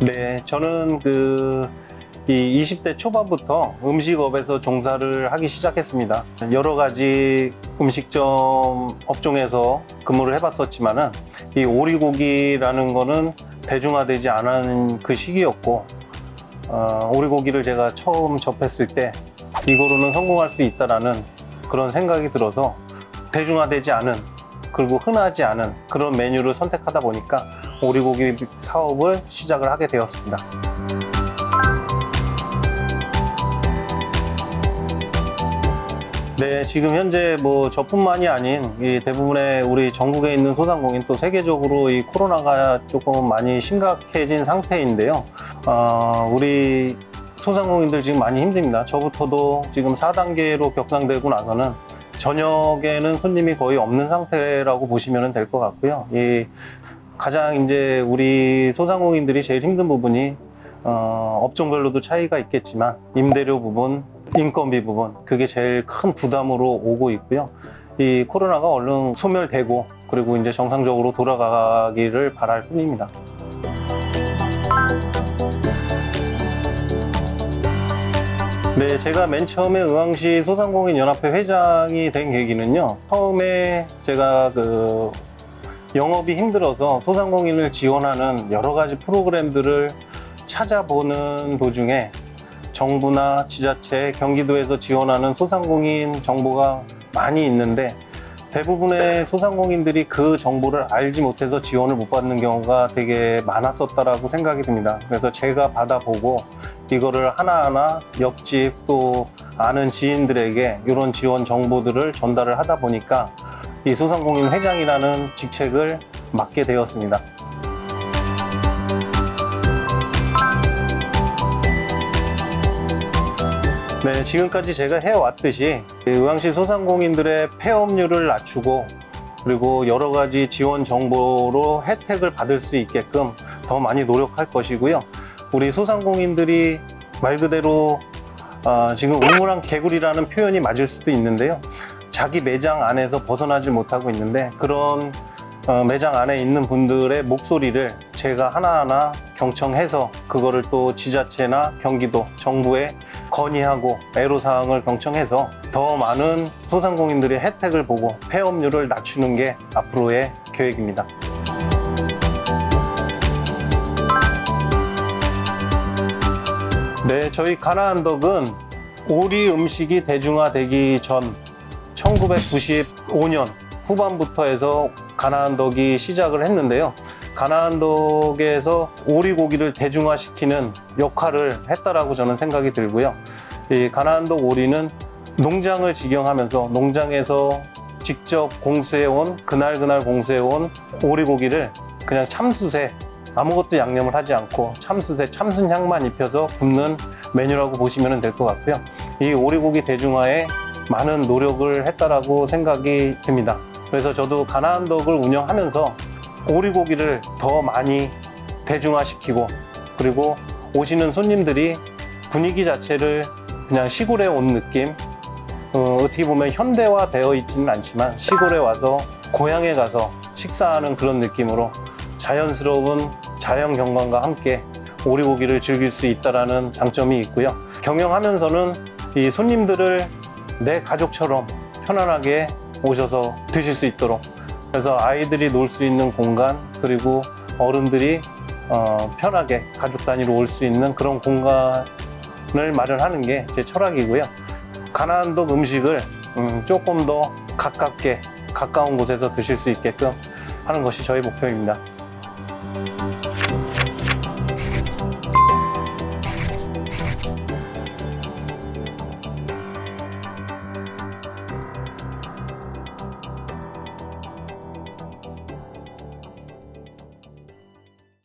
네, 저는 그, 이 20대 초반부터 음식업에서 종사를 하기 시작했습니다. 여러 가지 음식점 업종에서 근무를 해봤었지만은 이 오리고기라는 거는 대중화되지 않은 그 시기였고, 어, 오리고기를 제가 처음 접했을 때 이거로는 성공할 수 있다라는 그런 생각이 들어서 대중화되지 않은 그리고 흔하지 않은 그런 메뉴를 선택하다 보니까 오리고기 사업을 시작을 하게 되었습니다. 네, 지금 현재 뭐 저뿐만이 아닌 이 대부분의 우리 전국에 있는 소상공인 또 세계적으로 이 코로나가 조금 많이 심각해진 상태인데요. 어, 우리 소상공인들 지금 많이 힘듭니다. 저부터도 지금 4단계로 격상되고 나서는 저녁에는 손님이 거의 없는 상태라고 보시면 될 것 같고요. 이 가장 이제 우리 소상공인들이 제일 힘든 부분이 어, 업종별로도 차이가 있겠지만 임대료 부분, 인건비 부분 그게 제일 큰 부담으로 오고 있고요. 이 코로나가 얼른 소멸되고 그리고 이제 정상적으로 돌아가기를 바랄 뿐입니다. 네, 제가 맨 처음에 의왕시 소상공인 연합회 회장이 된 계기는요. 처음에 제가 그 영업이 힘들어서 소상공인을 지원하는 여러 가지 프로그램들을 찾아보는 도중에 정부나 지자체, 경기도에서 지원하는 소상공인 정보가 많이 있는데 대부분의 소상공인들이 그 정보를 알지 못해서 지원을 못 받는 경우가 되게 많았었다라고 생각이 듭니다. 그래서 제가 받아보고 이거를 하나하나 옆집 또 아는 지인들에게 이런 지원 정보들을 전달을 하다 보니까 이 소상공인 회장이라는 직책을 맡게 되었습니다. 네, 지금까지 제가 해왔듯이 의왕시 소상공인들의 폐업률을 낮추고 그리고 여러 가지 지원 정보로 혜택을 받을 수 있게끔 더 많이 노력할 것이고요. 우리 소상공인들이 말 그대로 어, 지금 우물한 개구리라는 표현이 맞을 수도 있는데요. 자기 매장 안에서 벗어나지 못하고 있는데 그런 어, 매장 안에 있는 분들의 목소리를 제가 하나하나 경청해서 그거를 또 지자체나 경기도 정부에 건의하고 애로사항을 경청해서 더 많은 소상공인들의 혜택을 보고 폐업률을 낮추는 게 앞으로의 계획입니다. 네, 저희 가나안덕은 오리 음식이 대중화되기 전 1995년 후반부터 해서 가나안덕이 시작을 했는데요. 가나안덕에서 오리고기를 대중화시키는 역할을 했다라고 저는 생각이 들고요. 이 가나안덕 오리는 농장을 직영하면서 농장에서 직접 공수해온 그날그날 공수해온 오리고기를 그냥 참숯에 아무것도 양념을 하지 않고 참숯에 참순 향만 입혀서 굽는 메뉴라고 보시면 될 것 같고요. 이 오리고기 대중화에 많은 노력을 했다라고 생각이 듭니다. 그래서 저도 가나안덕을 운영하면서 오리고기를 더 많이 대중화시키고 그리고 오시는 손님들이 분위기 자체를 그냥 시골에 온 느낌 어, 어떻게 보면 현대화 되어 있지는 않지만 시골에 와서 고향에 가서 식사하는 그런 느낌으로 자연스러운 자연 경관과 함께 오리고기를 즐길 수 있다는 장점이 있고요. 경영하면서는 이 손님들을 내 가족처럼 편안하게 오셔서 드실 수 있도록 그래서 아이들이 놀 수 있는 공간 그리고 어른들이 어, 편하게 가족 단위로 올 수 있는 그런 공간을 마련하는 게 제 철학이고요. 가나안독 음식을 음, 조금 더 가깝게 가까운 곳에서 드실 수 있게끔 하는 것이 저희 목표입니다.